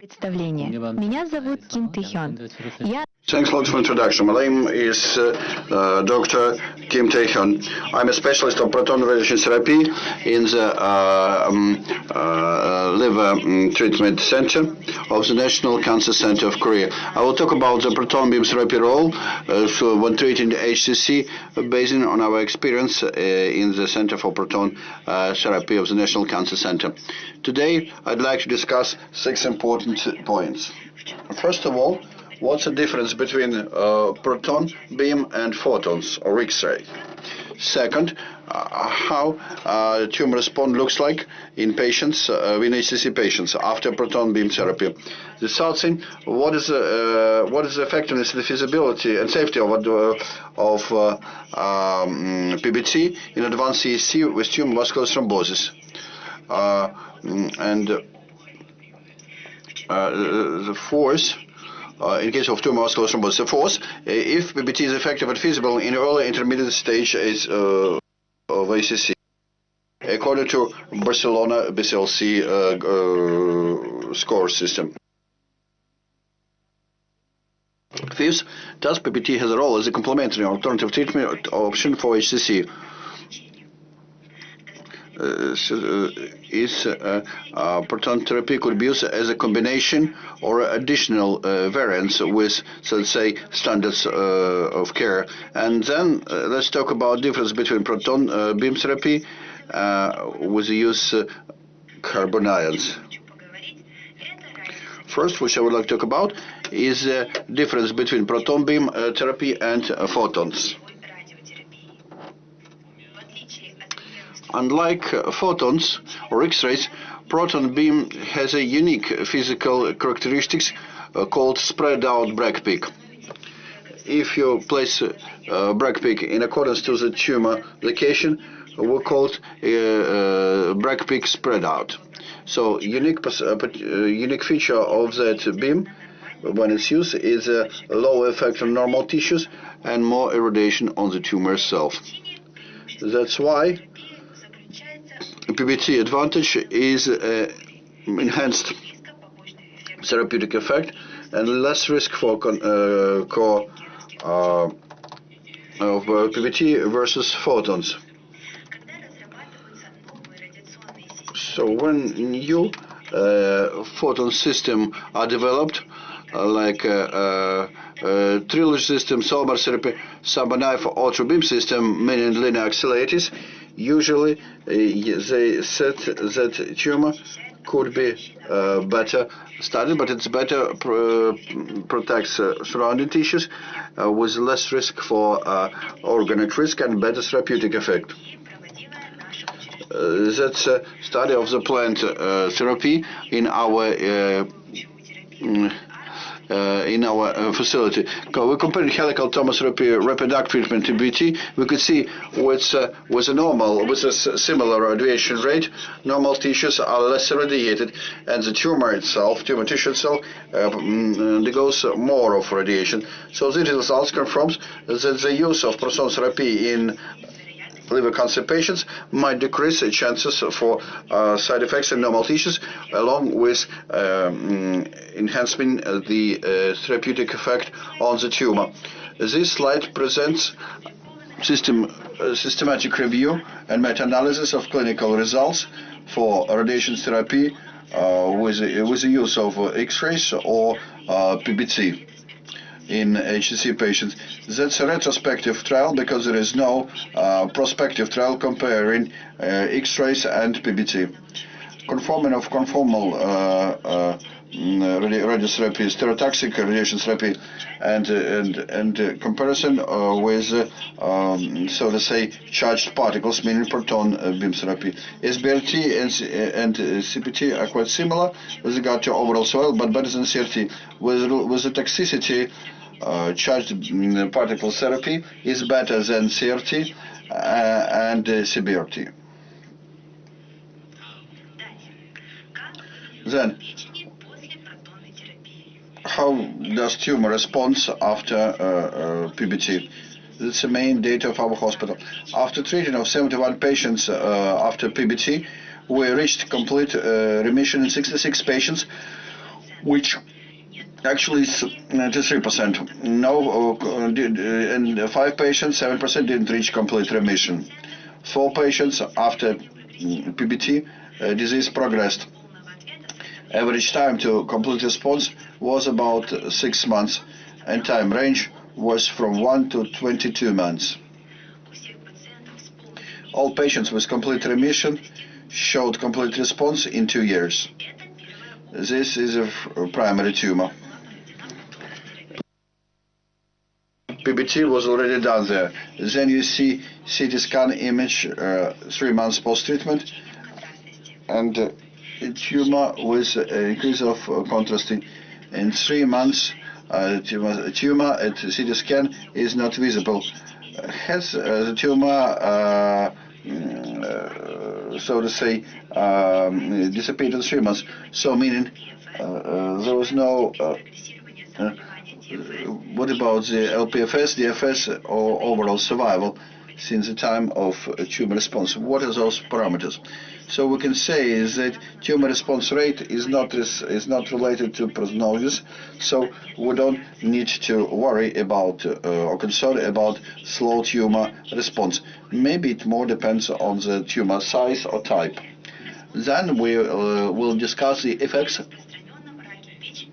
Представление. Меня зовут Ким Тэхён. Я Thanks a lot for the introduction. My name is uh, uh, Dr. Kim Taehyun. I'm a specialist of proton radiation therapy in the uh, um, uh, liver um, treatment center of the National Cancer Center of Korea. I will talk about the proton beam therapy role uh, so when treating HCC uh, based on our experience in the Center for Proton Therapy of the National Cancer Center. Today, I'd like to discuss six important points. First of all, What's the difference between uh, proton beam and photons or X-ray? Second, uh, how uh, tumor response looks like in patients, uh, in HCC patients after proton beam therapy. The third thing, what is the, uh, what is the effectiveness, the feasibility and safety of, uh, of uh, um, PBT in advanced CSC with tumor vascular thrombosis? and the fourth, uh, in case of tumor vascular thrombosis. Fourth, if PBT is effective and feasible in early intermediate stage is, uh, of HCC. According to Barcelona BCLC uh, score system. Fifth, does PBT has a role as a complementary alternative treatment option for HCC? Uh, is uh, uh, proton therapy could be used as a combination or additional variants with, so let's say, standards of care. And then let's talk about difference between proton beam therapy with the use carbon ions. First, which I would like to talk about, is the difference between proton beam uh, therapy and uh, photons. Unlike uh, photons or X-rays, proton beam has a unique physical characteristics uh, called spread out Bragg peak. If you place a uh, Bragg peak in accordance to the tumor location, we call it uh, Bragg peak spread out. So unique uh, unique feature of that beam when it's used is a low effect on normal tissues and more irradiation on the tumor itself. That's why PBT advantage is uh, enhanced therapeutic effect and less risk for uh, core uh, of uh, PBT versus photons. So when new uh, photon system are developed, uh, like uh, trilogy system, solar therapy, subanaive ultra beam system, meaning linear accelerators, usually uh, they said that tumor could be uh, better studied, but it's better pro protects uh, surrounding tissues uh, with less risk for uh, organ at risk and better therapeutic effect. Uh, that's a study of the plant therapy in our mm, uh, in our uh, facility. We compared helical tomotherapy rapid treatment to BT. We could see with uh, with a normal with a similar radiation rate, normal tissues are less irradiated, and the tumor itself, tumor tissue itself, mm, undergoes more of radiation. So these results confirms that the use of proton therapy in liver cancer patients might decrease the chances for uh, side effects in normal tissues, along with um, enhancing the uh, therapeutic effect on the tumor. This slide presents system, uh, systematic review and meta-analysis of clinical results for radiation therapy uh, with, with the use of X-rays or uh, PBT in HCC patients. That's a retrospective trial because there is no uh, prospective trial comparing uh, X-rays and PBT. Conforming of conformal uh, uh radiotherapy, stereotaxic radiation therapy, and and and comparison uh, with um, so to say charged particles, meaning proton uh, beam therapy. SBRT and and CPT are quite similar with regard to overall soil, but better than CRT. With with the toxicity uh, charged mm, particle therapy is better than CRT uh, and uh, CBRT. Then, how does tumor response after uh, uh, PBT? That's the main data of our hospital. After treating of 71 patients uh, after PBT, we reached complete remission in 66 patients which actually is 93%. No, and five patients, 7% didn't reach complete remission. Four patients after mm, PBT, uh, disease progressed. Average time to complete response was about six months, and time range was from 1 to 22 months. All patients with complete remission showed complete response in two years. This is a primary tumor. PBT was already done there. Then you see CT scan image uh, three months post-treatment and uh, tumor with uh, increase of uh, contrast in, three months. Uh, tumor, tumor at CT scan is not visible. Has uh, the tumor, uh, mm, so to say, um, disappeared in three months? So meaning there was no what about the LPFS, DFS, or overall survival since the time of tumor response? What are those parameters? So we can say is that tumor response rate is not is not related to prognosis, so we don't need to worry about uh, or concern about slow tumor response. Maybe it more depends on the tumor size or type. Then we uh, will discuss the effects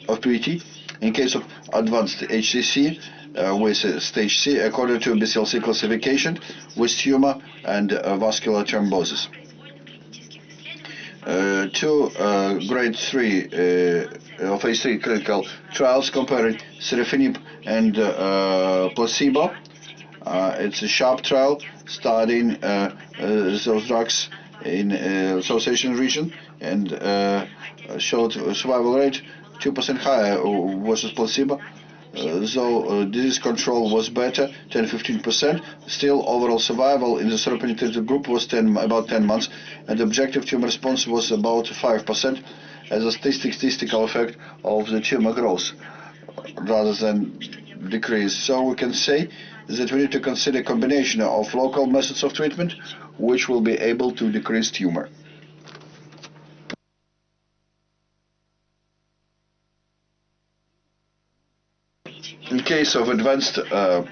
of PBT in case of advanced HCC uh, with uh, stage C according to BCLC classification with tumor and uh, vascular thrombosis. Uh, two uh, grade 3 uh, phase 3 clinical trials comparing sorafenib and placebo. it's a sharp trial studying those drugs in association region and showed survival rate 2% higher versus placebo. So uh, disease control was better, 10-15%. Still, overall survival in the sorafenib-treated group was 10, about 10 months, and objective tumor response was about 5% as a statistical effect of the tumor growth rather than decrease. So we can say that we need to consider combination of local methods of treatment which will be able to decrease tumor. In case of advanced uh,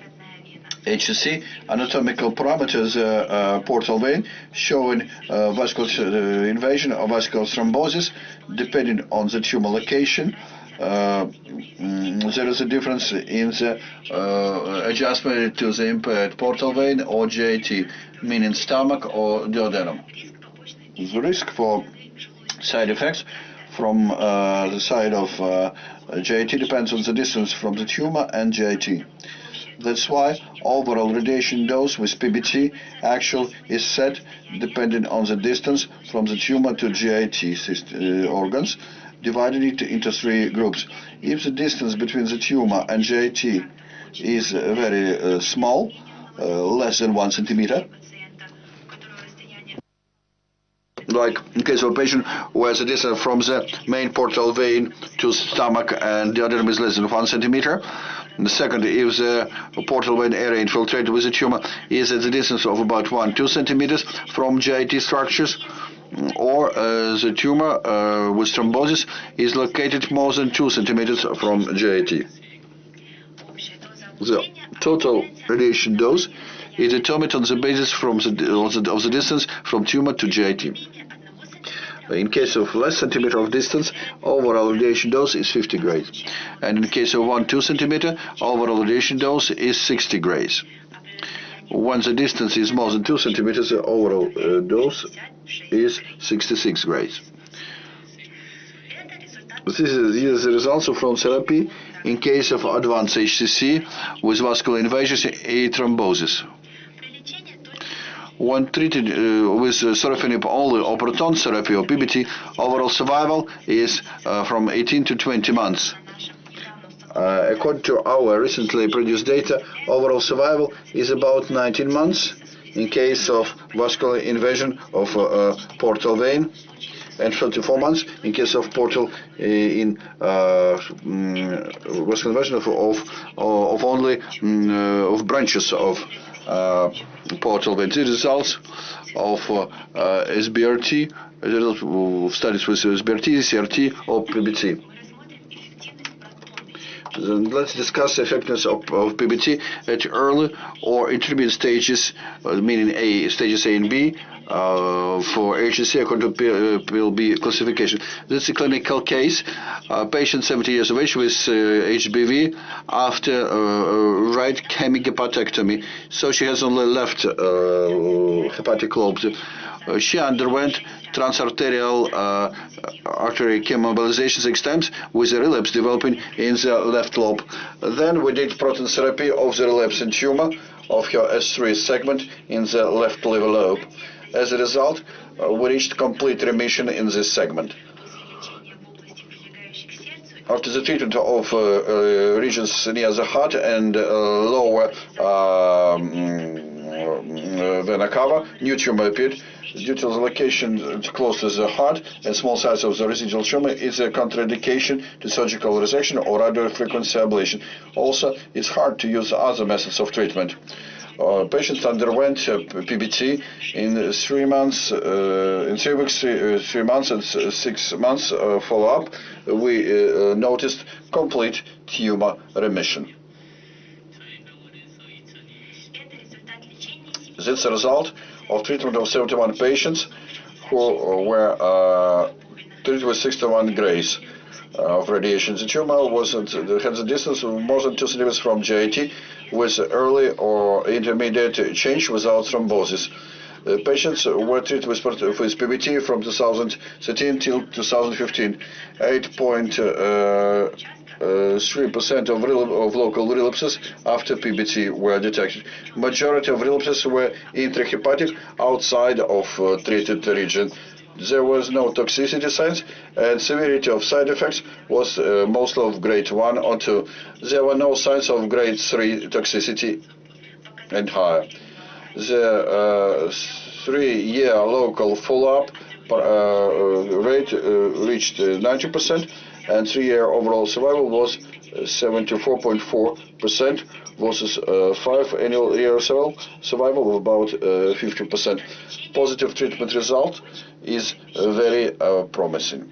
HCC, anatomical parameters, uh, uh, portal vein, showing uh, vascular uh, invasion or vascular thrombosis, depending on the tumor location. Mm, there is a difference in the adjustment to the impaired portal vein or JT, meaning stomach or duodenum. The risk for side effects from the side of JT depends on the distance from the tumor and JT. That's why overall radiation dose with PBT actual is set depending on the distance from the tumor to GIT uh, organs, divided it into three groups. If the distance between the tumor and GIT is uh, very uh, small, uh, less than one centimeter, like in case of a patient has a distance from the main portal vein to stomach and the other is less than one centimeter. And the second, if the portal vein area infiltrated with the tumor is at the distance of about one, two centimeters from GIT structures, or uh, the tumor uh, with thrombosis is located more than two centimeters from GIT. The total radiation dose is determined on the basis from the, of the distance from tumor to GIT. In case of less centimeter of distance, overall radiation dose is 50 grays. And in case of 1-2 centimeter, overall radiation dose is 60 grays. Once the distance is more than 2 centimeters, the overall uh, dose is 66 grays. This is, these are the results of from therapy in case of advanced HCC with vascular invasion and thrombosis. When treated uh, with uh, sorafenib only or proton therapy or PBT, overall survival is uh, from 18 to 20 months. Uh, according to our recently produced data, overall survival is about 19 months in case of vascular invasion of uh, uh, portal vein and 34 months in case of portal uh, in uh, vascular invasion of, of, of only mm, of branches of uh, portal vein. The results of uh, SBRT, results studies with SBRT, CRT, or PBT. Then let's discuss the effectiveness of, of PBT at early or intermediate stages, uh, meaning A stages A and B, uh, for HCC according to P- uh, PLB classification. This is a clinical case. Uh, patient 70 years of age with HBV after uh, uh, right hemihepatectomy. So she has only left hepatic lobes. Uh, she underwent transarterial artery chemoembolization six times with a relapse developing in the left lobe. Then we did proton therapy of the relapsing tumor of her S3 segment in the left liver lobe. As a result, uh, we reached complete remission in this segment. After the treatment of uh, uh, regions near the heart and lower um, vena cava, new tumor appeared. Due to the location close to the heart and small size of the residual tumor, is a contraindication to surgical resection or radiofrequency ablation. Also, it's hard to use other methods of treatment. Uh, patients underwent uh, PBT in three months, uh, in three weeks, three, uh, three months and six months follow-up. We noticed complete tumor remission. This is a result of treatment of 71 patients who were uh, treated with 61 grays of radiation. The tumor was at, had a distance of more than 2 centimeters from GIT with early or intermediate change without thrombosis. The patients were treated with, with PBT from 2013 till 2015. 8.3% uh, uh, of, rel- of local relapses after PBT were detected. Majority of relapses were intrahepatic outside of uh, treated region. There was no toxicity signs, and severity of side effects was uh, mostly of grade 1 or 2. There were no signs of grade 3 toxicity and higher. The uh, three-year local follow-up uh, uh, rate uh, reached uh, 90%, and three-year overall survival was uh, 74.4% versus uh, five annual year survival, survival of about uh, 50%. Positive treatment result is uh, very uh, promising.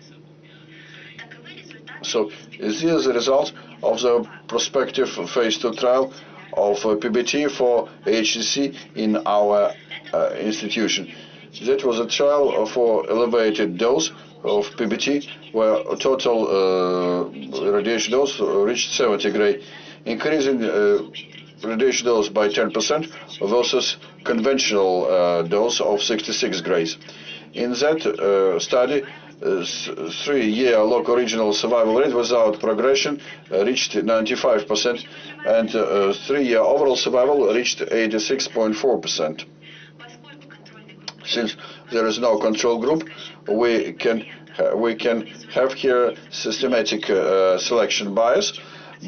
So this is the result of the prospective phase 2 trial of uh, PBT for HCC in our uh, institution. That was a trial for elevated dose of PBT where total uh, radiation dose reached 70 gray, increasing uh, radiation dose by 10% versus conventional uh, dose of 66 grays. In that uh, study, uh, three-year local regional survival rate without progression uh, reached 95%, and uh, three-year overall survival reached 86.4%. Since there is no control group, we can we can have here systematic uh, selection bias,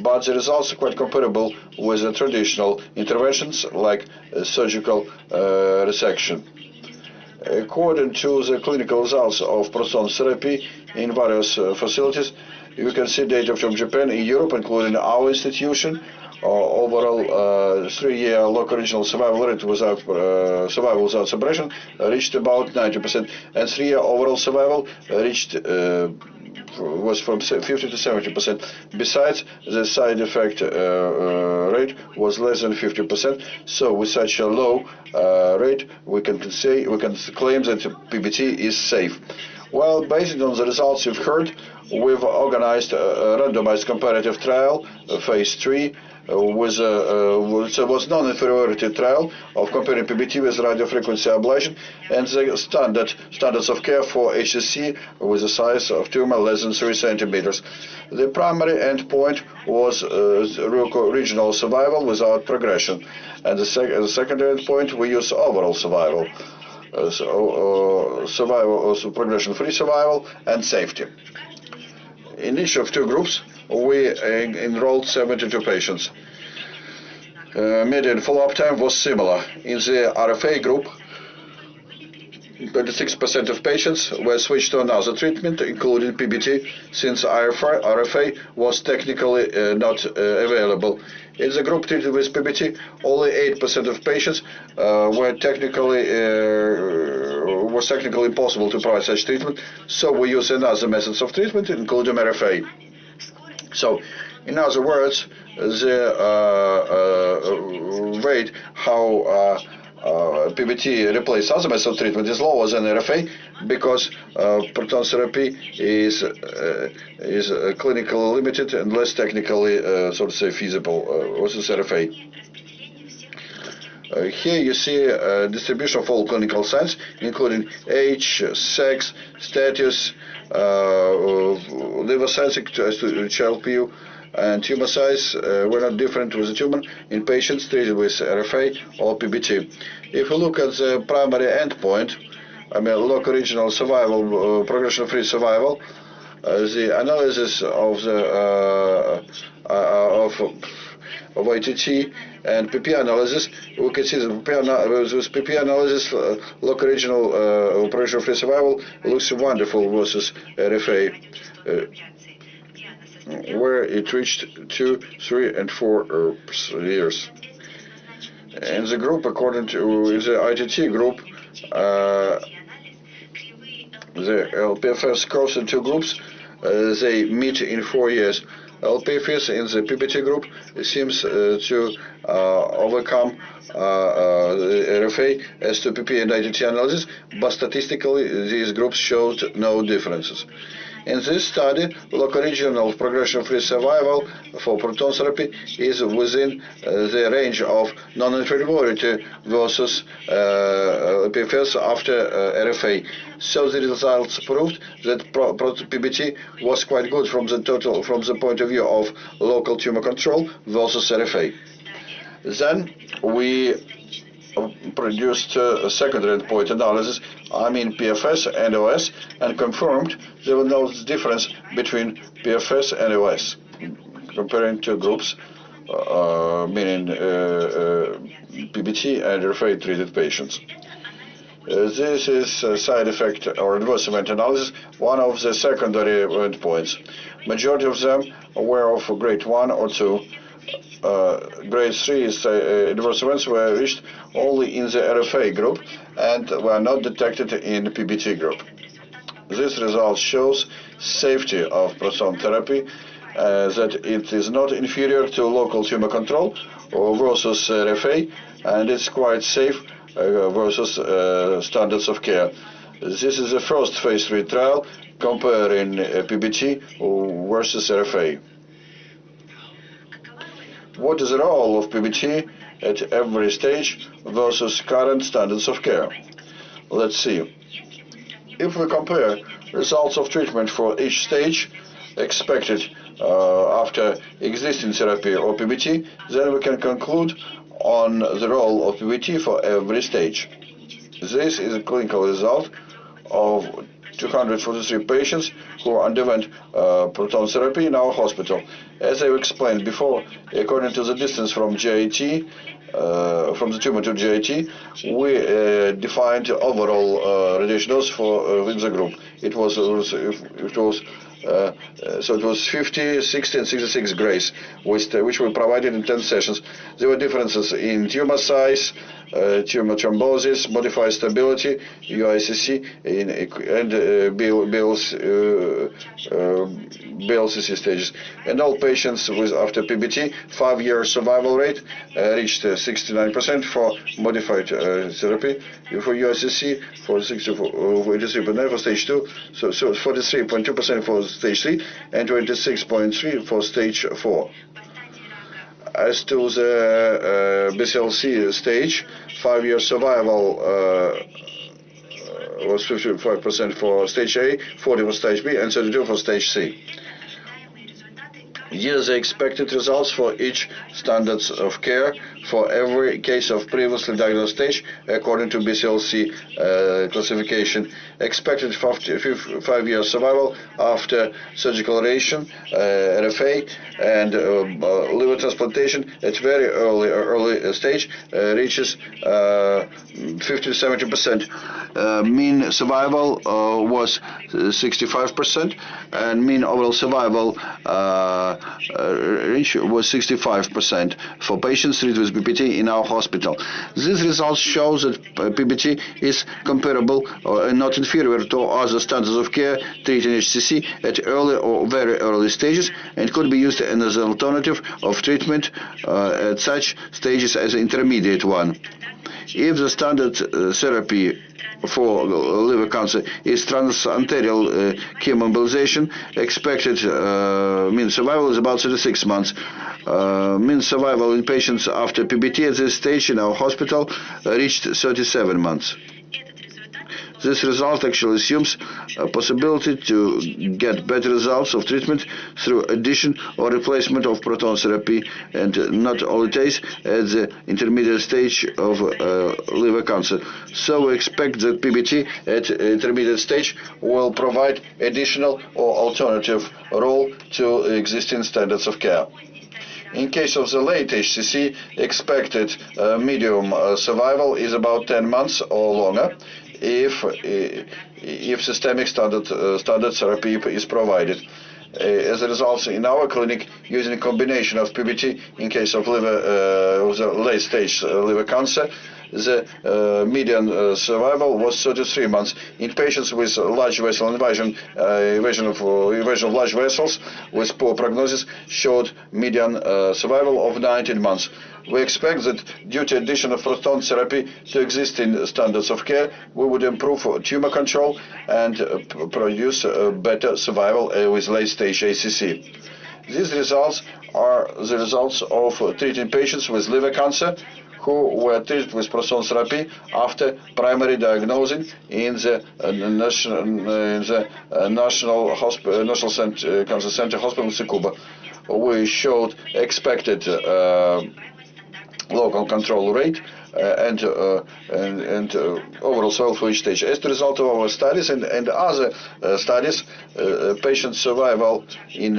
but the results are quite comparable with the traditional interventions like uh, surgical uh, resection. According to the clinical results of proton therapy in various uh, facilities, you can see data from Japan and Europe, including our institution. Uh, overall, uh, three-year local regional survival rate without survival without suppression reached about 90%, and three-year overall survival reached was from 50 to 70 percent. Besides, the side effect uh, uh, rate was less than 50 percent. So, with such a low uh, rate, we can say we can claim that PBT is safe. Well, based on the results you've heard, we've organized a, randomized comparative trial, uh, phase three. Uh, with a, uh, was, uh, was non-inferiority trial of comparing PBT with radiofrequency ablation and the standard standards of care for HCC with a size of tumor less than 3 centimeters. The primary endpoint was uh, regional survival without progression, and the, sec- the secondary endpoint we use overall survival. Uh, so, uh, survival, also progression-free survival, and safety. In each of two groups, we enrolled 72 patients. Uh, median follow-up time was similar. In the RFA group, 26% of patients were switched to another treatment, including PBT, since RFA, was technically uh, not uh, available. In the group treated with PBT, only 8% of patients were technically was technically impossible to provide such treatment, so we use another methods of treatment, including RFA. So, In other words, the uh, uh, rate how uh, uh, PBT replaces other methods of treatment is lower than RFA because uh, proton therapy is uh, is uh, clinically limited and less technically, uh, so to say, feasible uh, versus RFA. Uh, here you see uh, distribution of all clinical signs, including age, sex, status, uh, liver size as to Child-Pugh, and tumor size uh, were not different with the tumor in patients treated with RFA or PBT. If you look at the primary endpoint, I mean local regional survival, uh, progression-free survival, uh, the analysis of the uh, uh, of of ITT and PP analysis, we can see that PP with PP analysis, uh, local regional uh, operation-free survival looks wonderful versus RFA, uh, where it reached two, three, and four uh, years. In the group, according to the ITT group, uh, the LPFS curves in two groups. Uh, they meet in four years. LPFS in the PBT group seems uh, to uh, overcome uh, RFA as to PP and ITT analysis, but statistically these groups showed no differences. In this study, local regional progression-free survival for proton therapy is within uh, the range of non-inferiority versus uh, PFS after uh, RFA. So the results proved that pro- PBT was quite good from the total, from the point of view of local tumor control versus RFA. Then we uh, produced uh, secondary endpoint analysis, I mean PFS and OS, and confirmed there was no difference between PFS and OS, comparing two groups, uh, meaning uh, uh, PBT and RFA treated patients. Uh, this is a side effect or adverse event analysis, one of the secondary endpoints. Majority of them were of grade 1 or 2 uh, grade 3 is, uh, adverse events were reached only in the RFA group and were not detected in the PBT group. This result shows safety of proton therapy, uh, that it is not inferior to local tumor control versus RFA, and it's quite safe uh, versus uh, standards of care. This is the first phase 3 trial comparing uh, PBT versus RFA. What is the role of PBT at every stage versus current standards of care? Let's see. If we compare results of treatment for each stage expected uh, after existing therapy or PBT, then we can conclude on the role of PBT for every stage. This is a clinical result of 243 patients who underwent uh, proton therapy in our hospital. As I explained before, according to the distance from GIT, uh, from the tumor to GIT, we uh, defined overall uh, radiation dose for uh, in the group. It was, it was, uh, uh, so it was 50, 60, and 66 grays, which, which were provided in 10 sessions. There were differences in tumor size, Eh, tumor thrombosis, modified stability, UICC, in, and eh, uh, BLCC eh, stages. And all patients with after PBT, five-year survival rate reached 69% for modified therapy. For UICC, for 43.9 for stage 2, so, so 43.2% for stage 3, and 26.3 for stage 4. As to the uh, BCLC stage, five-year survival uh, was 55% for stage A, 40 for stage B, and 32 for stage C. Here the expected results for each standards of care for every case of previously diagnosed stage according to BCLC uh, classification. Expected five-year survival after surgical radiation, uh, RFA, and uh, liver transplantation at very early early stage reaches 50-70%. Uh, mean survival uh, was 65%, and mean overall survival uh, was 65% for patients treated with PBT in our hospital. These results show that PBT is comparable and not inferior to other standards of care treating HCC at early or very early stages and could be used as an alternative of treatment uh, at such stages as intermediate one. If the standard uh, therapy for liver cancer is transarterial uh, chemoembolization, expected uh, mean survival is about 36 months. Uh, mean survival in patients after PBT at this stage in our hospital reached 37 months. This result actually assumes a possibility to get better results of treatment through addition or replacement of proton therapy and not always at the intermediate stage of uh, liver cancer. So we expect that PBT at intermediate stage will provide additional or alternative role to existing standards of care. In case of the late HCC, expected uh, medium uh, survival is about 10 months or longer if if systemic standard uh, standard therapy is provided. Uh, as a result, in our clinic, using a combination of PBT in case of liver, uh, late stage uh, liver cancer, the uh, median uh, survival was 33 months. In patients with large vessel invasion, uh, invasion, of, invasion of large vessels with poor prognosis showed median survival of 19 months. We expect that due to addition of proton therapy to existing standards of care, we would improve tumor control and produce better survival with late-stage ACC. These results are the results of treating patients with liver cancer who were treated with proton therapy after primary diagnosing in the uh, national, uh, in the uh, national, hospital, national Cancer Center Hospital in Tsukuba. We showed expected local control rate uh, and, uh, and, and uh, overall survival for each stage. As a result of our studies and, and other studies, patient survival in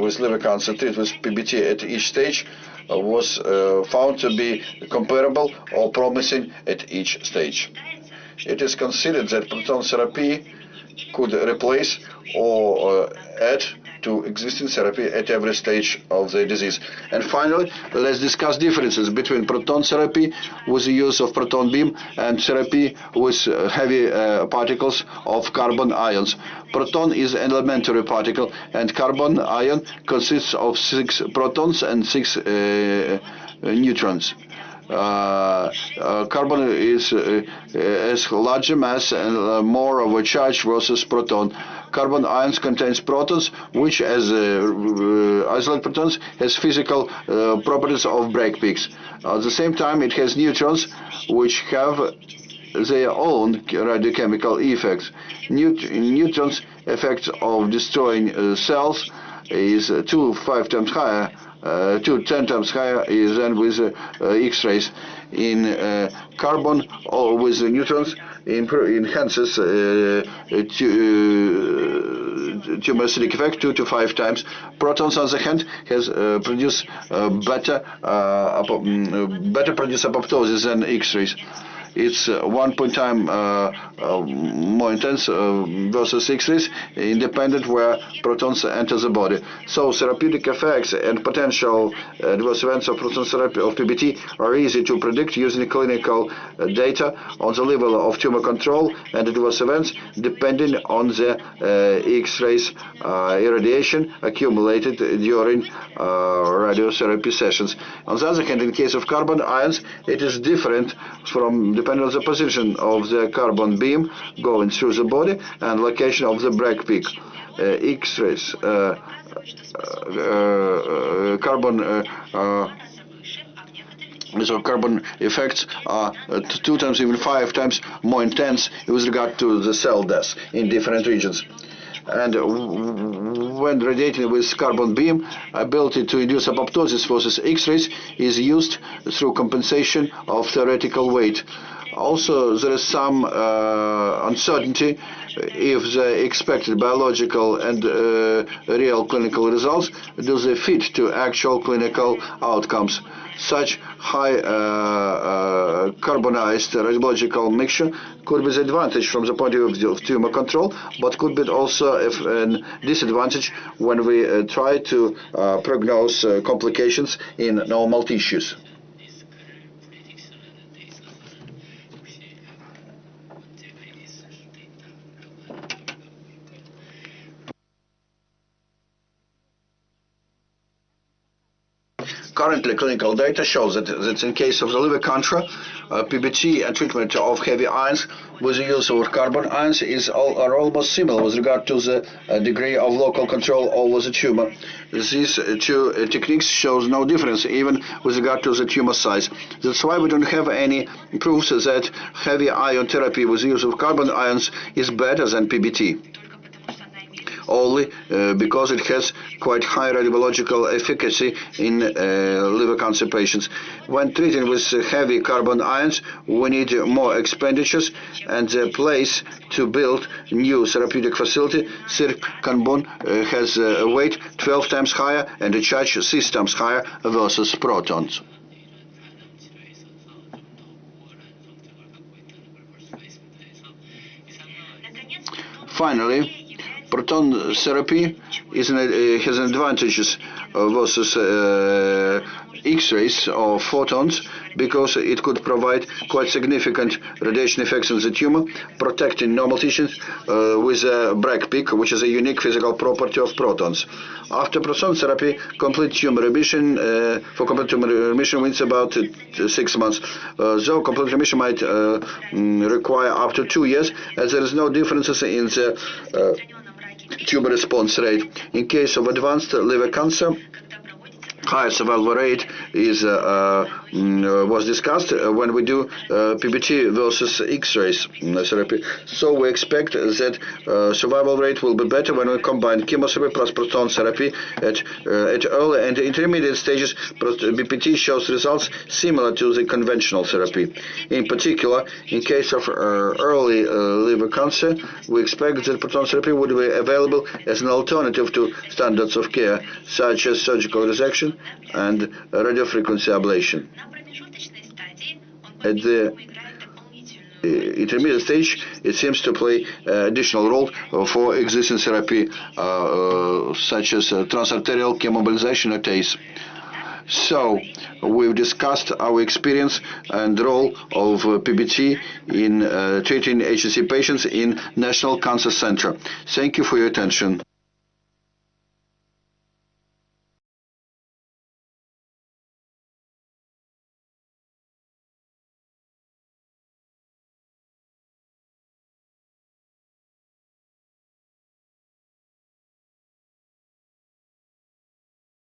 with liver cancer treated with PBT at each stage was uh, found to be comparable or promising at each stage. It is considered that proton therapy could replace or uh, add to existing therapy at every stage of the disease. And finally, let's discuss differences between proton therapy with the use of proton beam and therapy with uh, heavy uh, particles of carbon ions. Proton is an elementary particle and carbon ion consists of six protons and six uh, uh neutrons. Uh, uh, carbon is uh, has larger mass and more of a charge versus proton. Carbon ions contains protons, which as isolate protons has physical properties of Bragg peaks. At the same time, it has neutrons, which have their own radiochemical effects. Neut neutrons effects of destroying uh, cells is uh, two five times higher uh, to 10 times higher than with uh, X-rays. In uh, carbon or with neutrons, enhances tumoricidal effect two to five times. Protons, on the hand, has uh, produced uh, better uh, mm, better produce apoptosis than X-rays it's uh, one point time uh, uh, more intense versus X-rays, independent where protons enter the body. So therapeutic effects and potential adverse events of proton therapy of PBT are easy to predict using clinical data on the level of tumor control and adverse events depending on the X-rays irradiation accumulated during radiotherapy sessions. On the other hand, in case of carbon ions, it is different from the depending on the position of the carbon beam going through the body and location of the Bragg peak. Uh, X-rays, uh, uh, carbon so carbon effects are uh, two times, even five times more intense with regard to the cell death in different regions. And when radiating with carbon beam, ability to induce apoptosis versus X-rays is used through compensation of theoretical weight. Also, there is some uh, uncertainty if the expected biological and uh, real clinical results do they fit to actual clinical outcomes. Such high uh, uh, carbonized radiological mixture could be the advantage from the point of view of tumor control, but could be also a disadvantage when we uh, try to uh, prognose uh, complications in normal tissues. Currently, clinical data shows that, that in case of the liver cancer, uh, PBT and treatment of heavy ions with the use of carbon ions is all, are almost similar with regard to the uh, degree of local control over the tumor. These uh, two uh, techniques shows no difference even with regard to the tumor size. That's why we don't have any proofs that heavy ion therapy with the use of carbon ions is better than PBT only uh, because it has quite high radiological efficacy in uh, liver cancer patients. When treating with heavy carbon ions, we need more expenditures and the place to build new therapeutic facility. Sirk Kanbun uh, has a weight 12 times higher and a charge 6 times higher versus protons. Finally, proton therapy is an, uh, has advantages uh, versus uh, X-rays or photons because it could provide quite significant radiation effects on the tumor, protecting normal tissues uh, with a Bragg peak, which is a unique physical property of protons. After proton therapy, complete tumor remission uh, for complete tumor remission means about uh, six months. Though complete remission might mm, require up to two years, as there is no differences in the tumor response rate. In case of advanced liver cancer, high survival rate is uh, uh, mm, uh, was discussed when we do PBT versus X-rays mm, therapy. So we expect that survival rate will be better when we combine chemotherapy plus proton therapy at at early and intermediate stages. BPT shows results similar to the conventional therapy. In particular, in case of early Liver cancer. we expect that proton therapy would be available as an alternative to standards of care, such as surgical resection and radiofrequency ablation. At the intermediate stage, it seems to play additional role for existing therapy, uh, uh such as uh, transarterial chemoembolization or TACE. So, we've discussed our experience and role of PBT in uh, treating HCC patients in National Cancer Center. Thank you for your attention.